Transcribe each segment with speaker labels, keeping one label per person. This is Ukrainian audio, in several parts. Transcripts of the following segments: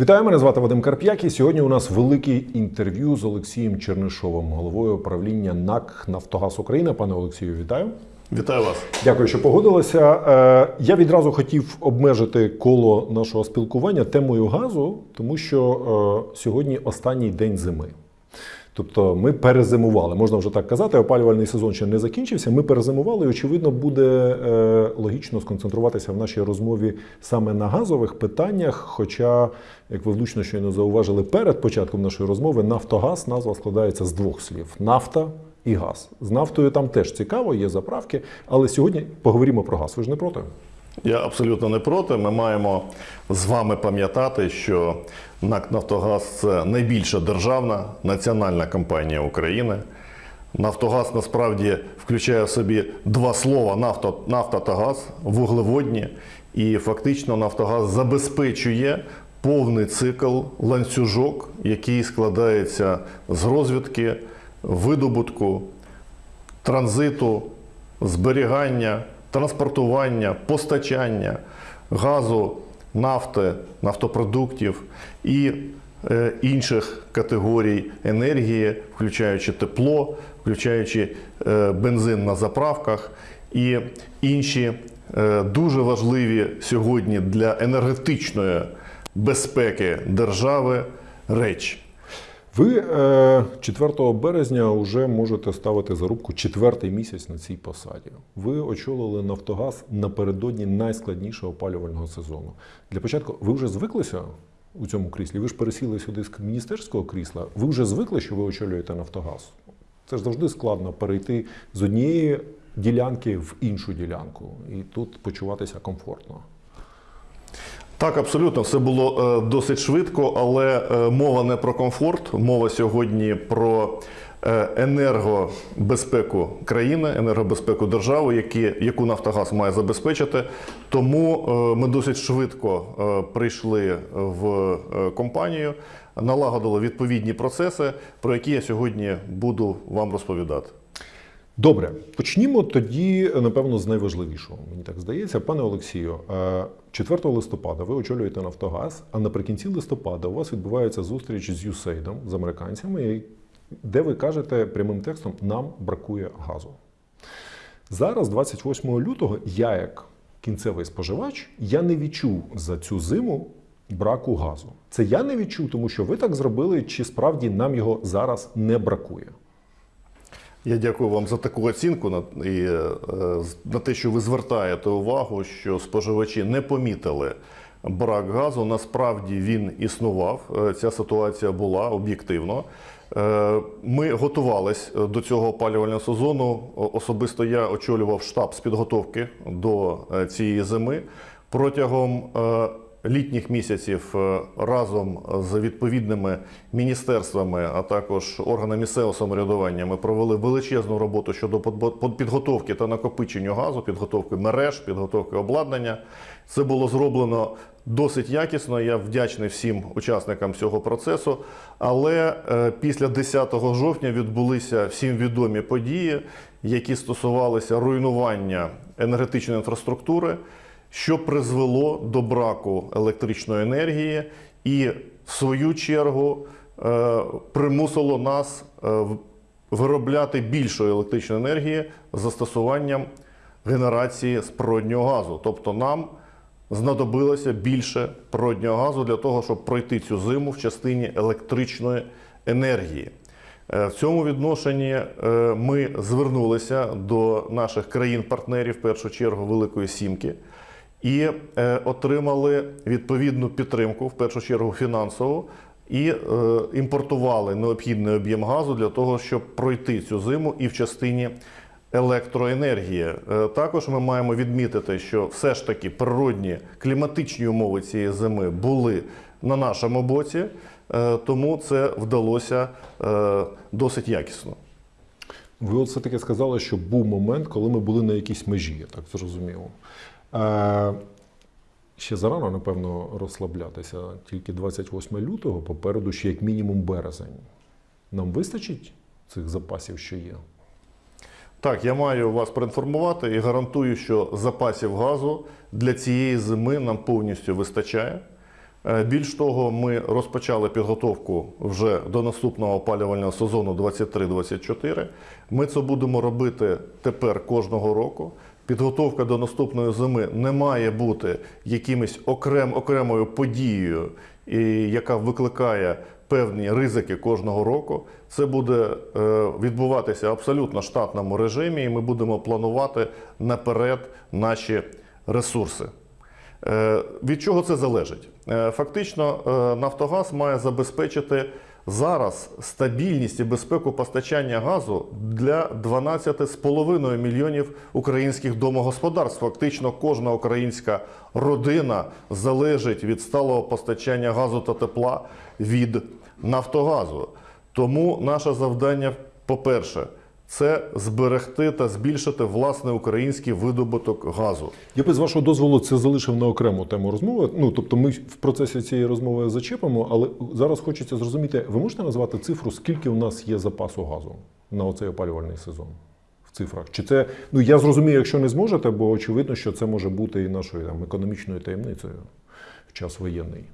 Speaker 1: Вітаю, мене звати Вадим Карп'як. І сьогодні у нас велике інтерв'ю з Олексієм Чернишовим, головою управління НАК Нафтогаз України. Пане Олексію, вітаю.
Speaker 2: Вітаю вас.
Speaker 1: Дякую, що погодилися. Е, Я відразу хотів обмежити коло нашого спілкування темою газу, тому що е, сьогодні останній день зими. Тобто ми перезимували, можна вже так казати, опалювальний сезон ще не закінчився. Ми перезимували, і очевидно, буде е, логічно сконцентруватися в нашій розмові саме на газових питаннях. Хоча, як ви влучно щойно зауважили перед початком нашої розмови, Нафтогаз назва складається з двох слів: нафта і газ. З нафтою там теж цікаво, є заправки. Але сьогодні поговоримо про газ. Ви ж не проти?
Speaker 2: Я абсолютно не проти. Ми маємо з вами пам'ятати, що НАК Нафтогаз це найбільша державна національна компанія України. Нафтогаз насправді включає в собі два слова нафта, нафта та газ, вуглеводні. І фактично Нафтогаз забезпечує повний цикл ланцюжок, який складається з розвідки, видобутку, транзиту, зберігання, транспортування, постачання газу, нафти, нафтопродуктів і е, інших категорій енергії, включаючи тепло, включаючи е, бензин на заправках і інші е, дуже важливі сьогодні для енергетичної безпеки держави речі.
Speaker 1: Ви е, 4 березня вже можете ставити зарубку четвертий місяць на цій посаді. Ви очолили Нафтогаз напередодні найскладнішого опалювального сезону. Для початку ви вже звиклися у цьому кріслі? Ви ж пересіли сюди з міністерського крісла. Ви вже звикли, що ви очолюєте Нафтогаз? Це ж завжди складно перейти з однієї ділянки в іншу ділянку і тут почуватися комфортно.
Speaker 2: Так, абсолютно, все було е, досить швидко, але е, мова не про комфорт, мова сьогодні про е, енергобезпеку країни, енергобезпеку держави, які, яку Нафтогаз має забезпечити. Тому ми досить швидко прийшли в компанію, налагодили відповідні процеси, про які я сьогодні буду вам розповідати.
Speaker 1: Добре, почнімо тоді, напевно, з найважливішого. Мені так здається, пане Олексію, е, 4 листопада ви очолюєте Нафтогаз, а наприкінці листопада у вас відбувається зустріч з Юсейдом, з американцями, де ви кажете прямим текстом: нам бракує газу. Зараз, 28 лютого, я як кінцевий споживач, я не відчув за цю зиму браку газу. Це я не відчув, тому що ви так зробили, чи справді нам його зараз не бракує.
Speaker 2: Я дякую вам за таку оцінку і, е, на те, що ви звертаєте увагу, що споживачі не помітили брак газу. Насправді він існував. Е, Ця ситуація була об'єктивно. Е, Ми готувались до цього опалювального сезону. Особисто я очолював штаб з підготовки до цієї зими. Протягом літніх місяців е, разом з відповідними міністерствами, а також органами місцевого самоврядування, ми провели величезну роботу щодо підготовки та накопичення газу, підготовки мереж, підготовки обладнання. Це було зроблено досить якісно. Я вдячний всім учасникам цього процесу. Але е, після 10 жовтня відбулися всім відомі події, які стосувалися руйнування енергетичної інфраструктури що призвело до браку електричної енергії і, в свою чергу, е, примусило нас е, виробляти більшої електричної енергії з застосуванням генерації з природнього газу. Тобто нам знадобилося більше природнього газу для того, щоб пройти цю зиму в частині електричної енергії. Е, В цьому відношенні ми звернулися до наших країн-партнерів, в першу чергу Великої Сімки, і е, отримали відповідну підтримку, в першу чергу фінансову, і е, імпортували необхідний об'єм газу для того, щоб пройти цю зиму і в частині електроенергії. Е, Також ми маємо відмітити, що все ж таки природні кліматичні умови цієї зими були на нашому боці, тому це вдалося досить якісно.
Speaker 1: Ви от все-таки сказали, що був момент, коли ми були на якійсь межі, я так зрозумів. Е, ще зарано, напевно, розслаблятися. Тільки 28 лютого, попереду ще як мінімум березень. Нам вистачить цих запасів, що є?
Speaker 2: Так, я маю вас проінформувати і гарантую, що запасів газу для цієї зими нам повністю вистачає. Е, Більш того, ми розпочали підготовку вже до наступного опалювального сезону 23-24. Ми це будемо робити тепер кожного року. Підготовка до наступної зими не має бути якимось окрем, окремою подією, і, яка викликає певні ризики кожного року. Це буде е, відбуватися абсолютно штатному режимі, і ми будемо планувати наперед наші ресурси. Е, Від чого це залежить? Е, Фактично, Нафтогаз має забезпечити зараз стабільність і безпеку постачання газу для 12,5 мільйонів українських домогосподарств. Фактично, кожна українська родина залежить від сталого постачання газу та тепла від Нафтогазу. Тому наше завдання, по-перше, це зберегти та збільшити власний український видобуток газу.
Speaker 1: Я би з вашого дозволу це залишив на окрему тему розмови. Ну тобто, ми в процесі цієї розмови зачепимо, але зараз хочеться зрозуміти, ви можете назвати цифру, скільки у нас є запасу газу на оцей опалювальний сезон? В цифрах? Чи це ну я зрозумію, якщо не зможете, бо очевидно, що це може бути і нашою там економічною таємницею в час воєнний.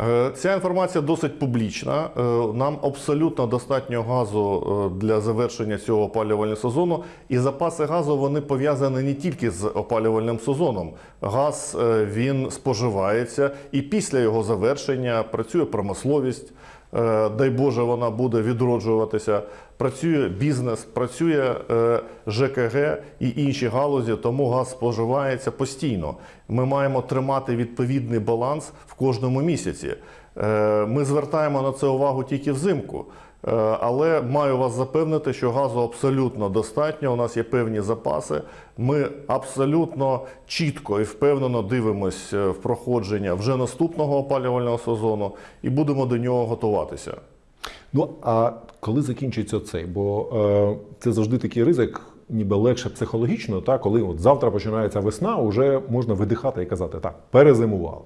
Speaker 2: Е, Ця інформація досить публічна. Е, Нам абсолютно достатньо газу е, для завершення цього опалювального сезону. І запаси газу вони пов'язані не тільки з опалювальним сезоном. Газ він споживається і після його завершення працює промисловість. Е, Дай Боже, вона буде відроджуватися. Працює бізнес, працює е, ЖКГ і інші галузі, тому газ споживається постійно. Ми маємо тримати відповідний баланс в кожному місяці. Е, Ми звертаємо на це увагу тільки взимку. Е, Але маю вас запевнити, що газу абсолютно достатньо. У нас є певні запаси. Ми абсолютно чітко і впевнено дивимося в проходження вже наступного опалювального сезону і будемо до нього готуватися.
Speaker 1: Ну а коли закінчиться цей? Бо е, це завжди такий ризик, ніби легше психологічно, та коли от завтра починається весна, вже можна видихати і казати, так, перезимували.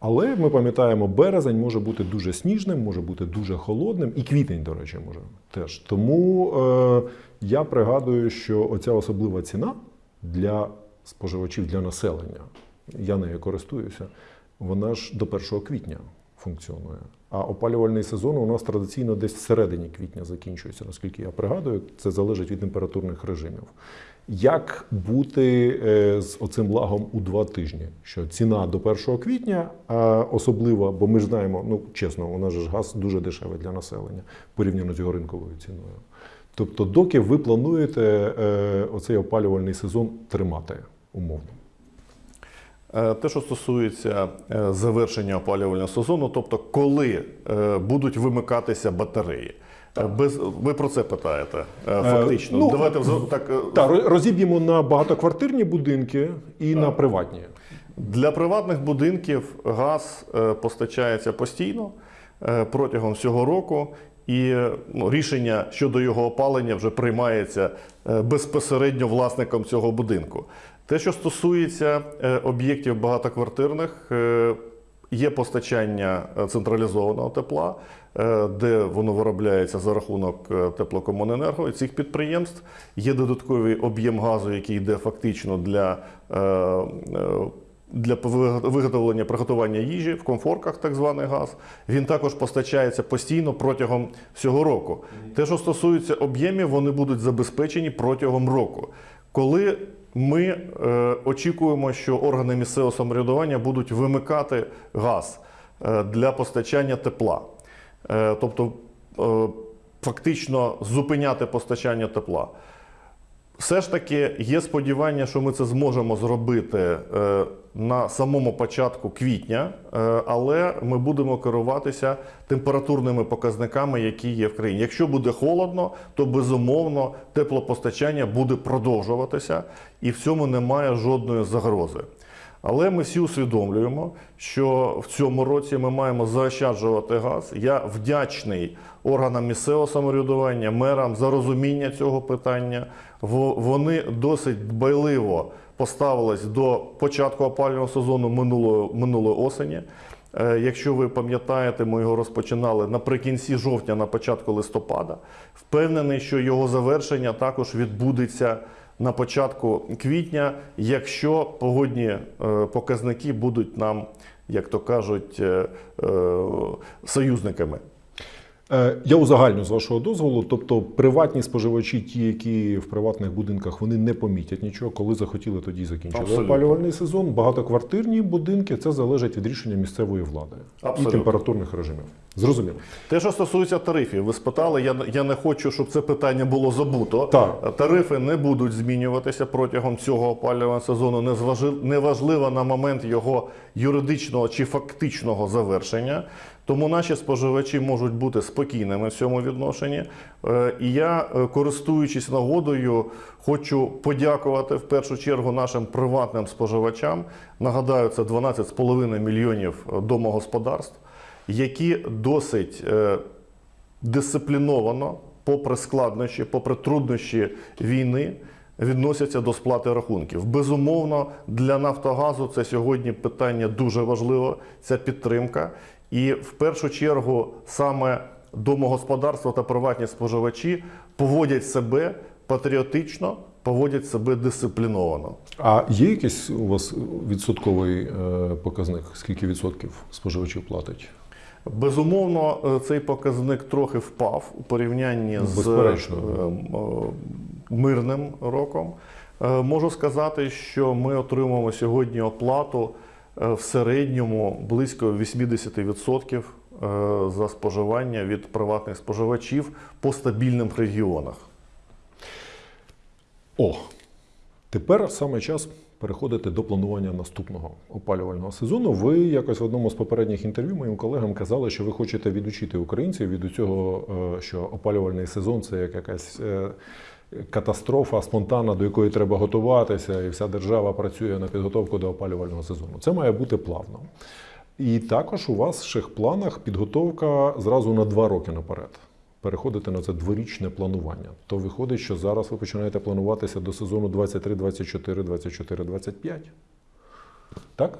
Speaker 1: Але ми пам'ятаємо, березень може бути дуже сніжним, може бути дуже холодним, і квітень, до речі, може теж. Тому е, я пригадую, що оця особлива ціна для споживачів, для населення, я нею користуюся, вона ж до 1 квітня функціонує. А опалювальний сезон у нас традиційно десь всередині квітня закінчується, наскільки я пригадую, це залежить від температурних режимів. Як бути е, з оцим лагом у два тижні? Що ціна до 1 квітня, а особливо, бо ми ж знаємо, ну чесно, у нас ж газ дуже дешевий для населення порівняно з його ринковою ціною. Тобто, доки ви плануєте е, оцей опалювальний сезон тримати умовно?
Speaker 2: Е, Те, що стосується завершення опалювального сезону, тобто коли будуть вимикатися батареї. Е, Без, ви про це питаєте е, фактично.
Speaker 1: ну,
Speaker 2: Давайте так, е,
Speaker 1: Так, роз- розіб'ємо на багатоквартирні будинки і на приватні.
Speaker 2: Для приватних будинків газ е, постачається постійно е, протягом всього року, і е, ну, рішення щодо його опалення вже приймається е, безпосередньо власником цього будинку. Те, що стосується е, об'єктів багатоквартирних, е, є постачання е, централізованого тепла, е, де воно виробляється за рахунок е, теплокомуненерго і цих підприємств. Є додатковий об'єм газу, який йде фактично для. е, е, для виготовлення приготування їжі в комфорках, так званий газ, він також постачається постійно протягом всього року. Те, що стосується об'ємів, вони будуть забезпечені протягом року. Коли ми е, очікуємо, що органи місцевого самоврядування будуть вимикати газ е, для постачання тепла, е, тобто е, фактично зупиняти постачання тепла. Все ж таки є сподівання, що ми це зможемо зробити е, на самому початку квітня, е, але ми будемо керуватися температурними показниками, які є в країні. Якщо буде холодно, то безумовно теплопостачання буде продовжуватися, і в цьому немає жодної загрози. Але ми всі усвідомлюємо, що в цьому році ми маємо заощаджувати газ. Я вдячний органам місцевого самоврядування, мерам за розуміння цього питання. Во- Вони досить дбайливо поставились до початку опалювального сезону минулої, минулої осені. Е, Якщо ви пам'ятаєте, ми його розпочинали наприкінці жовтня, на початку листопада. Впевнений, що його завершення також відбудеться на початку квітня, якщо погодні е, показники будуть нам як то кажуть, е, е, союзниками.
Speaker 1: Е, Я узагальню з вашого дозволу. Тобто, приватні споживачі, ті, які в приватних будинках, вони не помітять нічого, коли захотіли, тоді закінчили
Speaker 2: Абсолютно.
Speaker 1: опалювальний сезон. Багатоквартирні будинки це залежить від рішення місцевої влади і температурних режимів. Зрозуміло.
Speaker 2: Те, що стосується тарифів, ви спитали, я, я не хочу, щоб це питання було забуто.
Speaker 1: Так.
Speaker 2: Тарифи не будуть змінюватися протягом цього опалювального сезону. незважи- Неважливо на момент його юридичного чи фактичного завершення. Тому наші споживачі можуть бути спокійними в цьому відношенні. Е, І я, е, користуючись нагодою, хочу подякувати в першу чергу нашим приватним споживачам. Нагадаю, це 12,5 мільйонів е, домогосподарств, які досить дисципліновано, попри складнощі, попри труднощі війни, відносяться до сплати рахунків. Безумовно, для Нафтогазу це сьогодні питання дуже важливе, ця підтримка. І в першу чергу саме домогосподарства та приватні споживачі поводять себе патріотично, поводять себе дисципліновано.
Speaker 1: А є якийсь у вас відсотковий е, показник? Скільки відсотків споживачів платить?
Speaker 2: Безумовно, е, цей показник трохи впав у порівнянні з
Speaker 1: Безперечно.
Speaker 2: м, е, мирним роком. Можу сказати, що ми отримуємо сьогодні оплату в середньому близько 80% е, за споживання від приватних споживачів по стабільним регіонах.
Speaker 1: О, тепер саме час переходити до планування наступного опалювального сезону. Ви якось в одному з попередніх інтерв'ю моїм колегам казали, що ви хочете відучити українців від цього, що опалювальний сезон це як якась е, катастрофа спонтанна, до якої треба готуватися, і вся держава працює на підготовку до опалювального сезону. Це має бути плавно. І також у ваших планах підготовка зразу на два роки наперед. Переходити на це дворічне планування. То виходить, що зараз ви починаєте плануватися до сезону 23, 24, 24, 25. Так?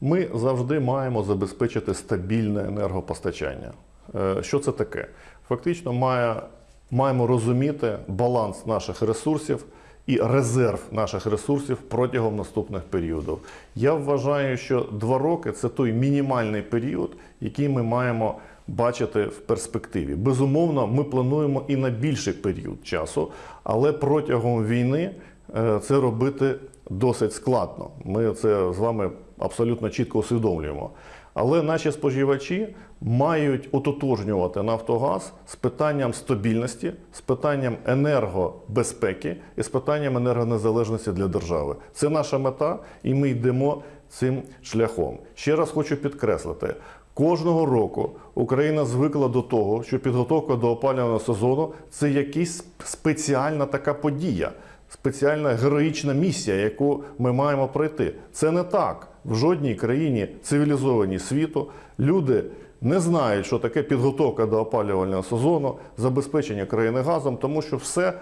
Speaker 2: Ми завжди маємо забезпечити стабільне енергопостачання. Е, Що це таке? Фактично, має, маємо розуміти баланс наших ресурсів і резерв наших ресурсів протягом наступних періодів. Я вважаю, що два роки це той мінімальний період, який ми маємо бачити в перспективі. Безумовно, ми плануємо і на більший період часу, але протягом війни е, це робити досить складно. Ми це з вами абсолютно чітко усвідомлюємо. Але наші споживачі мають ототожнювати Нафтогаз з питанням стабільності, з питанням енергобезпеки і з питанням енергонезалежності для держави. Це наша мета, і ми йдемо цим шляхом. Ще раз хочу підкреслити. Кожного року Україна звикла до того, що підготовка до опалювального сезону це якась спеціальна така подія, спеціальна героїчна місія, яку ми маємо пройти. Це не так. В жодній країні цивілізованій світу люди не знають, що таке підготовка до опалювального сезону, забезпечення країни газом, тому що все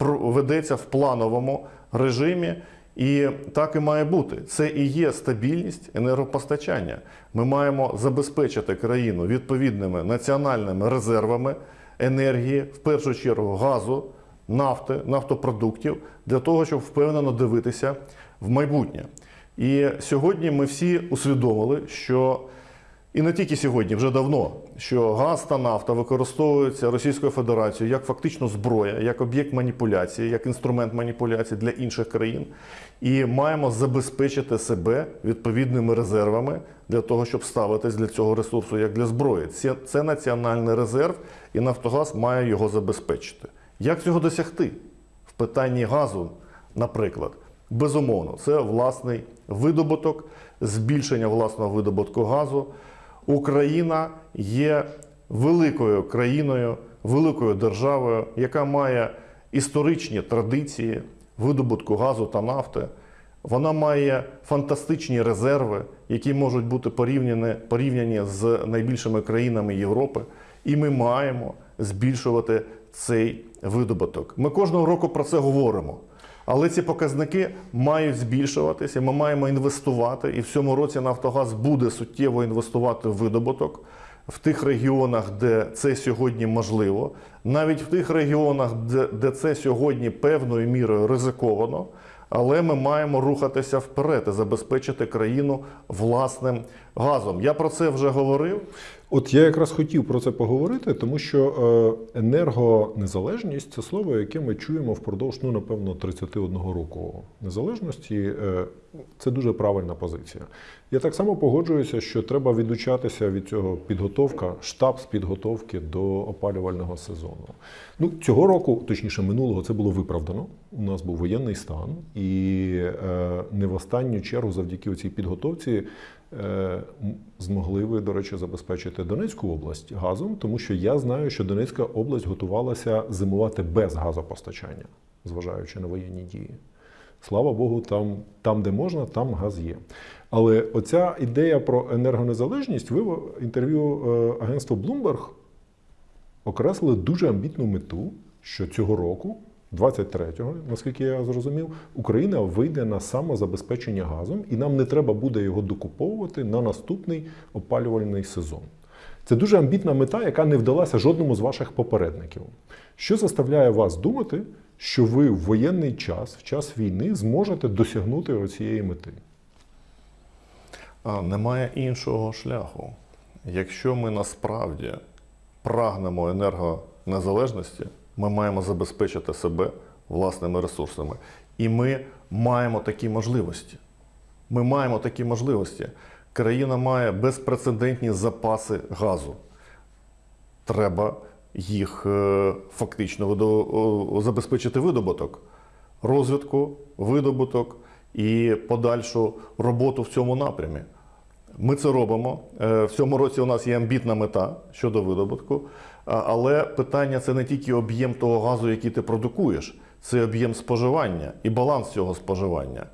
Speaker 2: ведеться в плановому режимі. І так і має бути. Це і є стабільність енергопостачання. Ми маємо забезпечити країну відповідними національними резервами енергії, в першу чергу газу, нафти, нафтопродуктів, для того, щоб впевнено дивитися в майбутнє. І сьогодні ми всі усвідомили, що і не тільки сьогодні, вже давно, що газ та нафта використовуються Російською Федерацією як фактично зброя, як об'єкт маніпуляції, як інструмент маніпуляції для інших країн. І маємо забезпечити себе відповідними резервами для того, щоб ставитись для цього ресурсу як для зброї. Це, це національний резерв, і Нафтогаз має його забезпечити. Як цього досягти? В питанні газу, наприклад, безумовно, це власний видобуток, збільшення власного видобутку газу. Україна є великою країною, великою державою, яка має історичні традиції видобутку газу та нафти. Вона має фантастичні резерви, які можуть бути порівняні, порівняні з найбільшими країнами Європи. І ми маємо збільшувати цей видобуток. Ми кожного року про це говоримо. Але ці показники мають збільшуватися. Ми маємо інвестувати, і в цьому році Нафтогаз буде суттєво інвестувати в видобуток в тих регіонах, де це сьогодні можливо, навіть в тих регіонах, де, це сьогодні певною мірою ризиковано. Але ми маємо рухатися вперед і забезпечити країну власним газом. Я про це вже говорив.
Speaker 1: От я якраз хотів про це поговорити, тому що е, енергонезалежність це слово, яке ми чуємо впродовж, ну напевно, 31 року незалежності. Е, Це дуже правильна позиція. Я так само погоджуюся, що треба відучатися від цього підготовка, штаб з підготовки до опалювального сезону. Ну цього року, точніше минулого, це було виправдано. У нас був воєнний стан, і е, не в останню чергу, завдяки цій підготовці. Е, Змогли ви, до речі, забезпечити Донецьку область газом, тому що я знаю, що Донецька область готувалася зимувати без газопостачання, зважаючи на воєнні дії. Слава Богу, там, там, де можна, там газ є. Але оця ідея про енергонезалежність, ви в інтерв'ю е, агентства Bloomberg окреслили дуже амбітну мету, що цього року, 23-го, наскільки я зрозумів, Україна вийде на самозабезпечення газом, і нам не треба буде його докуповувати на наступний опалювальний сезон. Це дуже амбітна мета, яка не вдалася жодному з ваших попередників. Що заставляє вас думати, що ви в воєнний час, в час війни, зможете досягнути цієї мети?
Speaker 2: А, Немає іншого шляху. Якщо ми насправді прагнемо енергонезалежності, ми маємо забезпечити себе власними ресурсами. І ми маємо такі можливості. Ми маємо такі можливості. Країна має безпрецедентні запаси газу. Треба їх е, фактично забезпечити видобуток, розвитку, видобуток і подальшу роботу в цьому напрямі. Ми це робимо. Е, В цьому році у нас є амбітна мета щодо видобутку. Але питання це не тільки об'єм того газу, який ти продукуєш, це об'єм споживання і баланс цього споживання.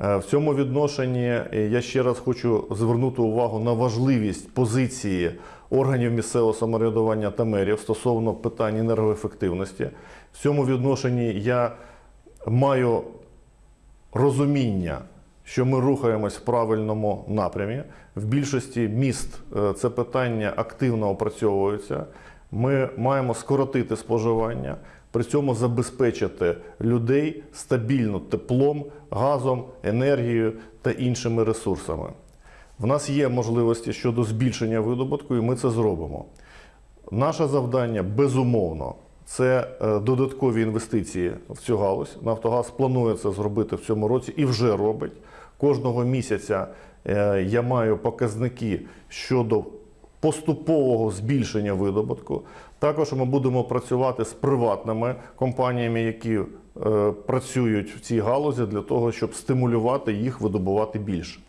Speaker 2: Е, В цьому відношенні е, я ще раз хочу звернути увагу на важливість позиції органів місцевого самоврядування та мерів стосовно питань енергоефективності. В цьому відношенні я маю розуміння, що ми рухаємось в правильному напрямі. В більшості міст е, це питання активно опрацьовується. Ми маємо скоротити споживання, при цьому забезпечити людей стабільно теплом, газом, енергією та іншими ресурсами. В нас є можливості щодо збільшення видобутку, і ми це зробимо. Наше завдання безумовно це е, додаткові інвестиції в цю галузь. Нафтогаз планує це зробити в цьому році і вже робить. Кожного місяця е, я маю показники щодо поступового збільшення видобутку. Також ми будемо працювати з приватними компаніями, які е, працюють в цій галузі для того, щоб стимулювати їх видобувати більше.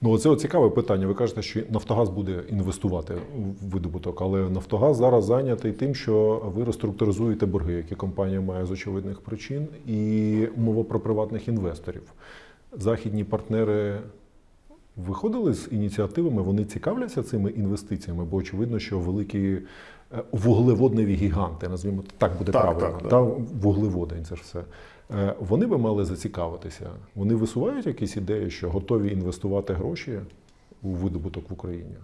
Speaker 1: Ну, от цікаве питання. Ви кажете, що Нафтогаз буде інвестувати в видобуток, але Нафтогаз зараз зайнятий тим, що ви реструктуризуєте борги, які компанія має з очевидних причин, і мова про приватних інвесторів. Західні партнери виходили з ініціативами, вони цікавляться цими інвестиціями, бо очевидно, що великі е, вуглеводневі гіганти, назвімо так, буде
Speaker 2: Так,
Speaker 1: правильно,
Speaker 2: так,
Speaker 1: та вуглеводень, це ж все. Е, Вони би мали зацікавитися. Вони висувають якісь ідеї, що готові інвестувати гроші у видобуток в Україні.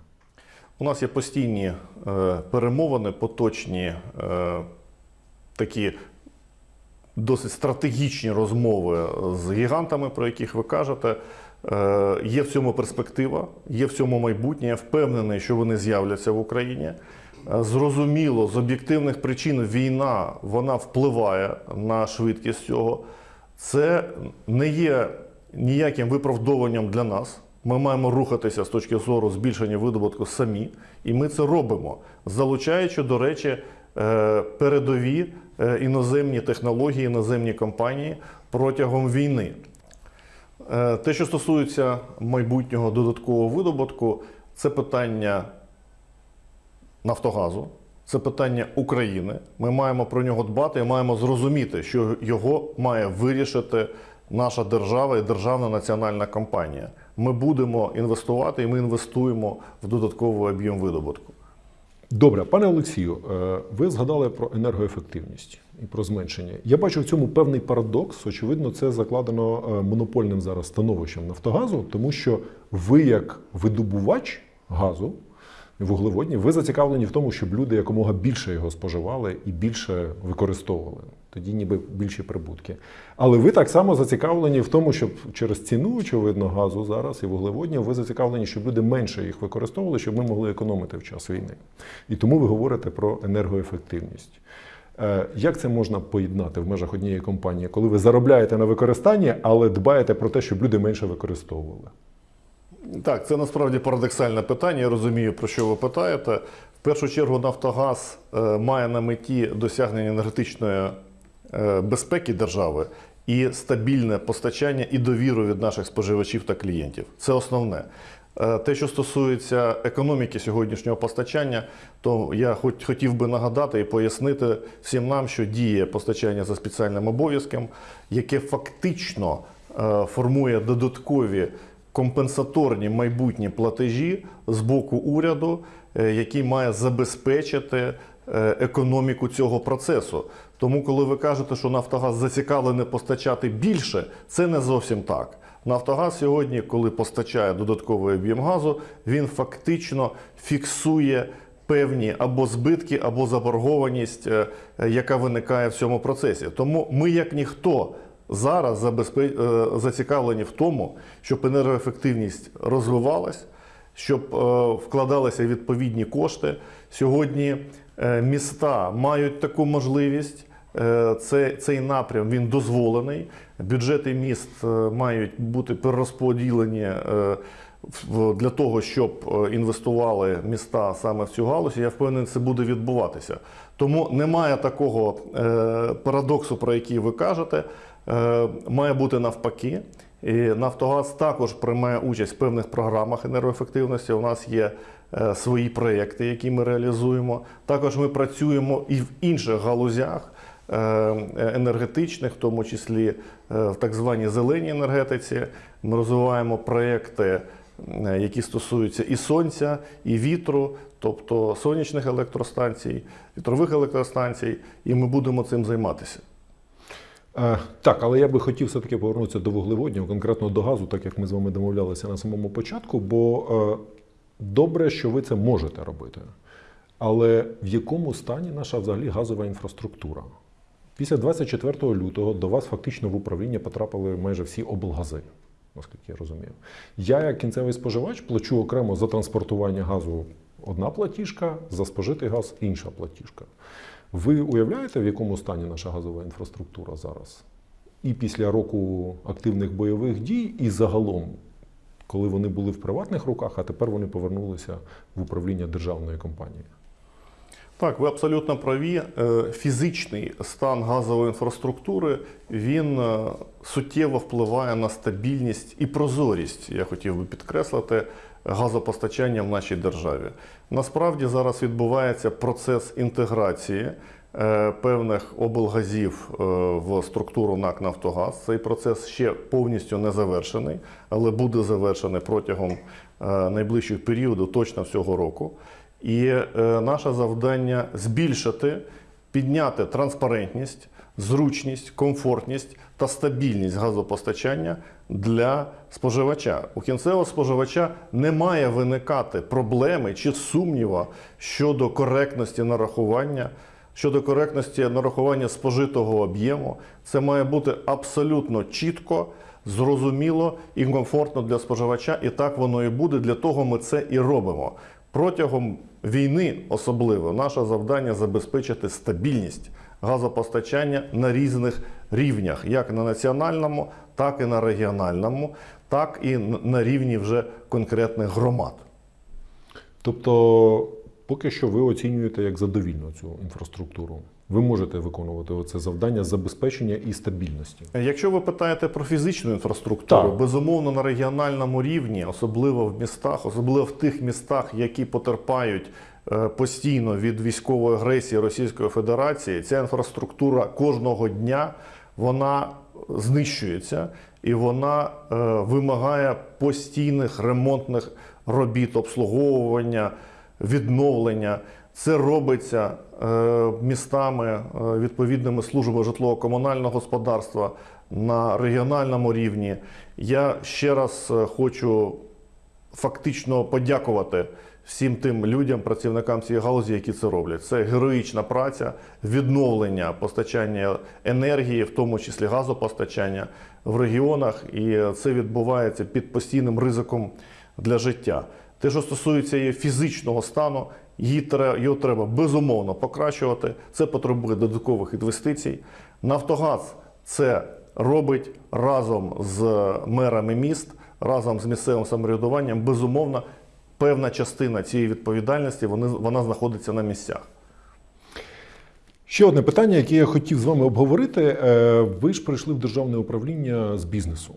Speaker 2: У нас є постійні е, перемовини, поточні е, такі досить стратегічні розмови з гігантами, про яких ви кажете. Е, є в цьому перспектива, є в цьому майбутнє. Я впевнений, що вони з'являться в Україні. Е, Зрозуміло, з об'єктивних причин війна вона впливає на швидкість цього. Це не є ніяким виправдовуванням для нас. Ми маємо рухатися з точки зору збільшення видобутку самі, і ми це робимо, залучаючи, до речі, е, передові іноземні технології, іноземні компанії протягом війни. Е, Те, що стосується майбутнього додаткового видобутку, це питання Нафтогазу, це питання України. Ми маємо про нього дбати і маємо зрозуміти, що його має вирішити наша держава і державна національна компанія. Ми будемо інвестувати і ми інвестуємо в додатковий об'єм видобутку.
Speaker 1: Добре, пане Олексію, е, ви згадали про енергоефективність і про зменшення. Я бачу в цьому певний парадокс. Очевидно, це закладено е, монопольним зараз становищем Нафтогазу, тому що ви, як видобувач газу, вуглеводні, ви зацікавлені в тому, щоб люди якомога більше його споживали і більше використовували. Тоді ніби більші прибутки. Але ви так само зацікавлені в тому, щоб через ціну, очевидно, газу зараз і вуглеводнів, ви зацікавлені, щоб люди менше їх використовували, щоб ми могли економити в час війни. І тому ви говорите про енергоефективність. Е, Як це можна поєднати в межах однієї компанії, коли ви заробляєте на використанні, але дбаєте про те, щоб люди менше використовували?
Speaker 2: Так, це насправді парадоксальне питання. Я розумію, про що ви питаєте. В першу чергу, Нафтогаз е, має на меті досягнення енергетичної е, безпеки держави і стабільне постачання і довіру від наших споживачів та клієнтів. Це основне. Е, Те, що стосується економіки сьогоднішнього постачання, то я хоч хотів би нагадати і пояснити всім нам, що діє постачання за спеціальним обов'язком, яке фактично е, формує додаткові компенсаторні майбутні платежі з боку уряду, е, який має забезпечити економіку цього процесу. Тому, коли ви кажете, що Нафтогаз зацікавлений постачати більше, це не зовсім так. Нафтогаз сьогодні, коли постачає додатковий об'єм газу, він фактично фіксує певні або збитки, або заборгованість, е, яка виникає в цьому процесі. Тому ми, як ніхто, зараз е, зацікавлені в тому, щоб енергоефективність розвивалась, щоб е, вкладалися відповідні кошти. Сьогодні міста мають таку можливість. Е, Це, цей напрям він дозволений. Бюджети міст е, мають бути перерозподілені е, для того, щоб інвестували міста саме в цю галузь. Я впевнений, це буде відбуватися. Тому немає такого парадоксу, про який ви кажете. Має бути навпаки. І Нафтогаз також приймає участь в певних програмах енергоефективності. У нас є свої проєкти, які ми реалізуємо. Також ми працюємо і в інших галузях енергетичних, в тому числі е, в так званій зеленій енергетиці. Ми розвиваємо проєкти, е, які стосуються і сонця, і вітру, тобто сонячних електростанцій, вітрових електростанцій, і ми будемо цим займатися.
Speaker 1: Е, Так, але я би хотів все-таки повернутися до вуглеводнів, конкретно до газу, так як ми з вами домовлялися на самому початку, бо е, добре, що ви це можете робити. Але в якому стані наша взагалі газова інфраструктура? Після 24 лютого до вас фактично в управління потрапили майже всі облгази, наскільки я розумію. Я, як кінцевий споживач, плачу окремо за транспортування газу одна платіжка, за спожитий газ інша платіжка. Ви уявляєте, в якому стані наша газова інфраструктура зараз? І після року активних бойових дій, і загалом, коли вони були в приватних руках, а тепер вони повернулися в управління державної компанії.
Speaker 2: Так, ви абсолютно праві. Е, Фізичний стан газової інфраструктури він е, суттєво впливає на стабільність і прозорість, я хотів би підкреслити, газопостачання в нашій державі. Насправді зараз відбувається процес інтеграції е, певних облгазів в структуру НАК Нафтогаз. Цей процес ще повністю не завершений, але буде завершений протягом найближчих періодів, точно цього року. І е, наше завдання збільшити, підняти транспарентність, зручність, комфортність та стабільність газопостачання для споживача. У кінцевого споживача не має виникати проблеми чи сумніва щодо коректності нарахування. Щодо коректності нарахування спожитого об'єму, це має бути абсолютно чітко, зрозуміло і комфортно для споживача, і так воно і буде. Для того ми це і робимо. Протягом війни, особливо, наше завдання забезпечити стабільність газопостачання на різних рівнях, як на національному, так і на регіональному, так і на рівні вже конкретних громад.
Speaker 1: Тобто, поки що ви оцінюєте як задовільну цю інфраструктуру. Ви можете виконувати це завдання забезпечення і стабільності.
Speaker 2: Якщо ви питаєте про фізичну інфраструктуру,
Speaker 1: Так.
Speaker 2: безумовно на регіональному рівні, особливо в містах, особливо в тих містах, які потерпають е, постійно від військової агресії Російської Федерації, ця інфраструктура кожного дня вона знищується і вона е, вимагає постійних ремонтних робіт, обслуговування, відновлення. Це робиться е, містами, е, відповідними службами житлово-комунального господарства на регіональному рівні. Я ще раз е, хочу фактично подякувати всім тим людям, працівникам цієї галузі, які це роблять. Це героїчна праця, відновлення постачання енергії, в тому числі газопостачання в регіонах, і це відбувається під постійним ризиком для життя. Те, що стосується її фізичного стану, його треба безумовно покращувати. Це потребує додаткових інвестицій. Нафтогаз це робить разом з мерами міст, разом з місцевим самоврядуванням. Безумовно, певна частина цієї відповідальності вони, вона знаходиться на місцях.
Speaker 1: Ще одне питання, яке я хотів з вами обговорити. Е, Ви ж прийшли в державне управління з бізнесу.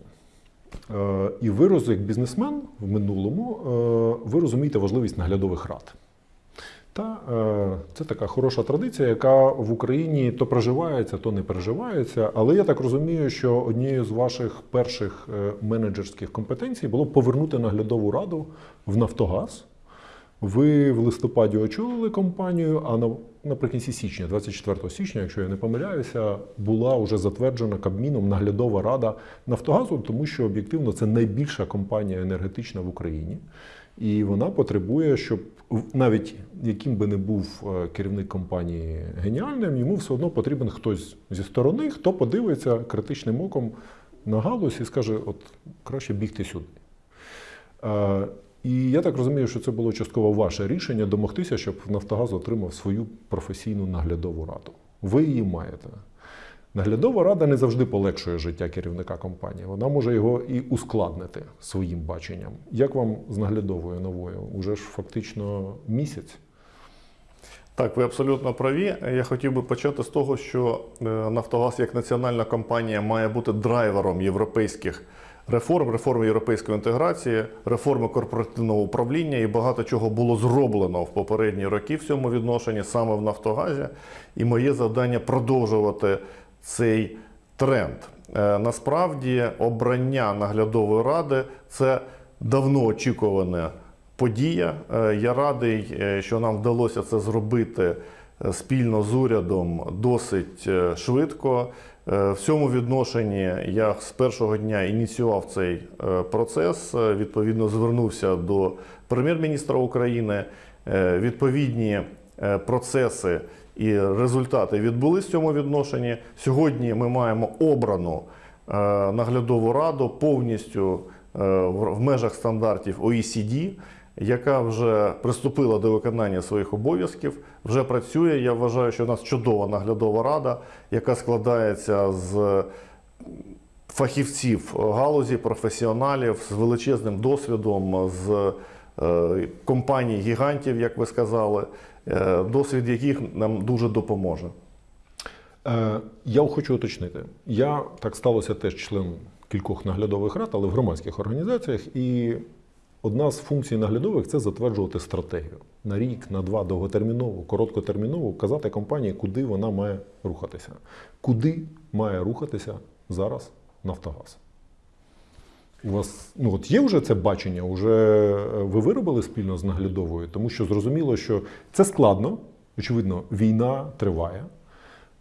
Speaker 1: Е, І ви як бізнесмен в минулому, е, ви розумієте важливість наглядових рад. Та е, це така хороша традиція, яка в Україні то проживається, то не переживається. Але я так розумію, що однією з ваших перших е, менеджерських компетенцій було повернути наглядову раду в Нафтогаз. Ви в листопаді очолили компанію, а на- наприкінці січня, 24 січня, якщо я не помиляюся, була вже затверджена Кабміном наглядова рада Нафтогазу, тому що об'єктивно це найбільша компанія енергетична в Україні. І вона потребує, щоб навіть яким би не був е, керівник компанії геніальним, йому все одно потрібен хтось зі сторони, хто подивиться критичним оком на галузь і скаже: от краще бігти сюди. Е, І я так розумію, що це було частково ваше рішення домогтися, щоб Нафтогаз отримав свою професійну наглядову раду. Ви її маєте. Наглядова рада не завжди полегшує життя керівника компанії. Вона може його і ускладнити своїм баченням. Як вам з наглядовою новою? Уже ж фактично місяць.
Speaker 2: Так, ви абсолютно праві. Я хотів би почати з того, що е, Нафтогаз як національна компанія має бути драйвером європейських реформ, реформи європейської інтеграції, реформи корпоративного управління і багато чого було зроблено в попередні роки в цьому відношенні саме в Нафтогазі. І моє завдання продовжувати цей тренд. Е, Насправді, обрання наглядової ради це давно очікуване подія. Е, Я радий, е, що нам вдалося це зробити спільно з урядом досить швидко. В цьому відношенні я з першого дня ініціював цей процес. Відповідно, звернувся до прем'єр-міністра України. Відповідні процеси і результати відбулись в цьому відношенні. Сьогодні ми маємо обрану е, наглядову раду повністю е, в межах стандартів OECD, яка вже приступила до виконання своїх обов'язків, вже працює. Я вважаю, що у нас чудова наглядова рада, яка складається з фахівців галузі, професіоналів з величезним досвідом, з е, компаній гігантів, як ви сказали, досвід яких нам дуже допоможе.
Speaker 1: Е, Я хочу уточнити. Я так сталося теж член кількох наглядових рад, але в громадських організаціях. І одна з функцій наглядових це затверджувати стратегію на рік, на два, довготермінову, короткотермінову, казати компанії, куди вона має рухатися. Куди має рухатися зараз Нафтогаз? У вас ну от є вже це бачення, вже е, ви виробили спільно з наглядовою, тому що зрозуміло, що це складно. Очевидно, війна триває.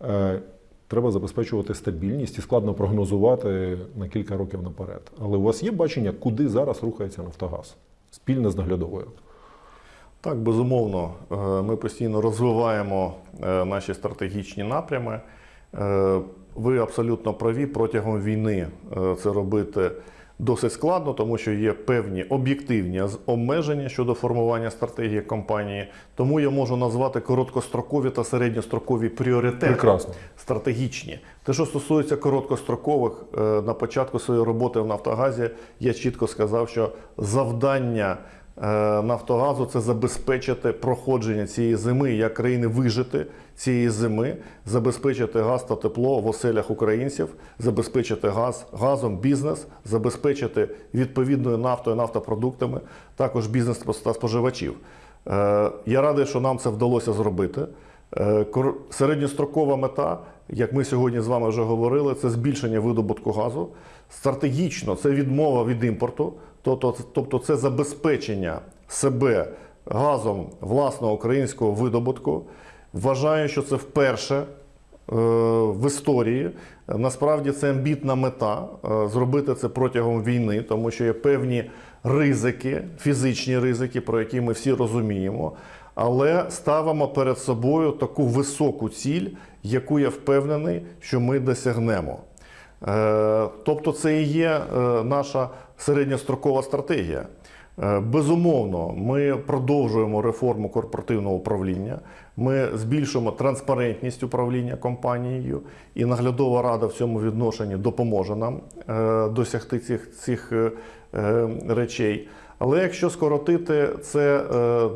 Speaker 1: Е, Треба забезпечувати стабільність і складно прогнозувати на кілька років наперед. Але у вас є бачення, куди зараз рухається Нафтогаз спільно з наглядовою?
Speaker 2: Так, безумовно, Е, ми постійно розвиваємо наші стратегічні напрями. Ви абсолютно праві, протягом війни це робити досить складно, тому що є певні об'єктивні обмеження щодо формування стратегії компанії. Тому я можу назвати короткострокові та середньострокові пріоритети
Speaker 1: Прекрасно.
Speaker 2: стратегічні. Те, що стосується короткострокових, е, на початку своєї роботи в Нафтогазі я чітко сказав, що завдання е, Нафтогазу це забезпечити проходження цієї зими, як країни вижити цієї зими, забезпечити газ та тепло в оселях українців, забезпечити газ газом бізнес, забезпечити відповідною нафтою, нафтопродуктами, також бізнес та споживачів. Е, Я радий, що нам це вдалося зробити. Е, Середньострокова мета, як ми сьогодні з вами вже говорили, це збільшення видобутку газу. Стратегічно це відмова від імпорту, тобто, тобто це забезпечення себе газом власного українського видобутку. Вважаю, що це вперше в історії. Насправді це амбітна мета е, зробити це протягом війни, тому що є певні ризики, фізичні ризики, про які ми всі розуміємо. Але ставимо перед собою таку високу ціль, яку я впевнений, що ми досягнемо. Е, Тобто, це і є е, наша середньострокова стратегія. Е, Безумовно, ми продовжуємо реформу корпоративного управління. Ми збільшуємо транспарентність управління компанією, і наглядова рада в цьому відношенні допоможе нам е, досягти цих, цих е, е, речей. Але якщо скоротити це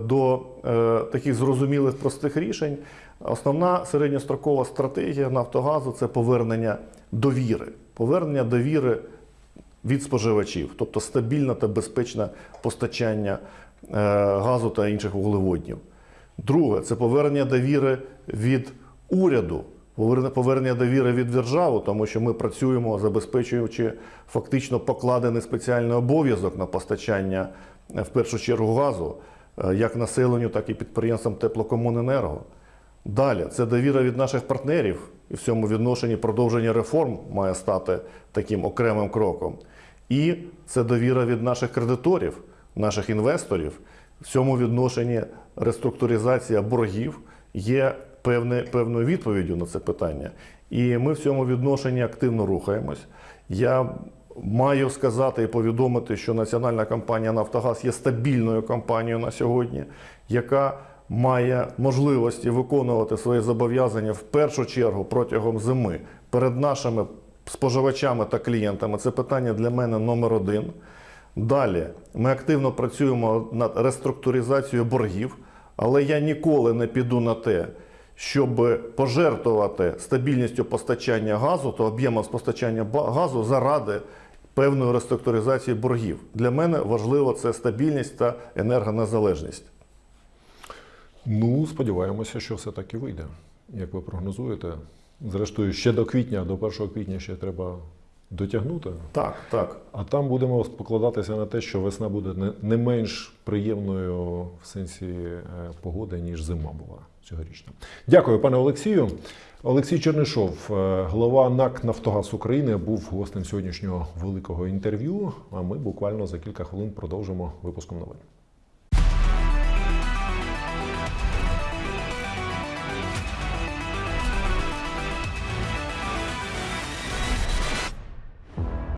Speaker 2: до таких зрозумілих простих рішень, основна середньострокова стратегія Нафтогазу це повернення довіри. Повернення довіри від споживачів, тобто стабільне та безпечне постачання газу та інших вуглеводнів. Друге це повернення довіри від уряду, повернення- довіри від держави, тому що ми працюємо, забезпечуючи фактично покладений спеціальний обов'язок на постачання е, в першу чергу газу, е, як населенню, так і підприємствам теплокомуненерго. Далі це довіра від наших партнерів, і в цьому відношенні продовження реформ має стати таким окремим кроком. І це довіра від наших кредиторів, наших інвесторів. В цьому відношенні реструктуризація боргів є певне, певною відповіддю на це питання. І ми в цьому відношенні активно рухаємось. Я маю сказати і повідомити, що національна компанія Нафтогаз є стабільною компанією на сьогодні, яка має можливості виконувати свої зобов'язання в першу чергу протягом зими перед нашими споживачами та клієнтами. Це питання для мене номер один. Далі ми активно працюємо над реструктуризацією боргів, але я ніколи не піду на те, щоб пожертвувати стабільністю постачання газу та об'ємом постачання газу заради певної реструктуризації боргів. Для мене важливо це стабільність та енергонезалежність.
Speaker 1: Ну, сподіваємося, що все так і вийде, як ви прогнозуєте. Зрештою, ще до квітня, до 1 квітня ще треба дотягнути.
Speaker 2: Так, так.
Speaker 1: А там будемо покладатися на те, що весна буде не, менш приємною в сенсі е, погоди, ніж зима була цьогорічна. Дякую, пане Олексію. Олексій Чернишов, е, голова НАК Нафтогаз України, був гостем сьогоднішнього великого інтерв'ю. А ми буквально за кілька хвилин продовжимо випуском новин.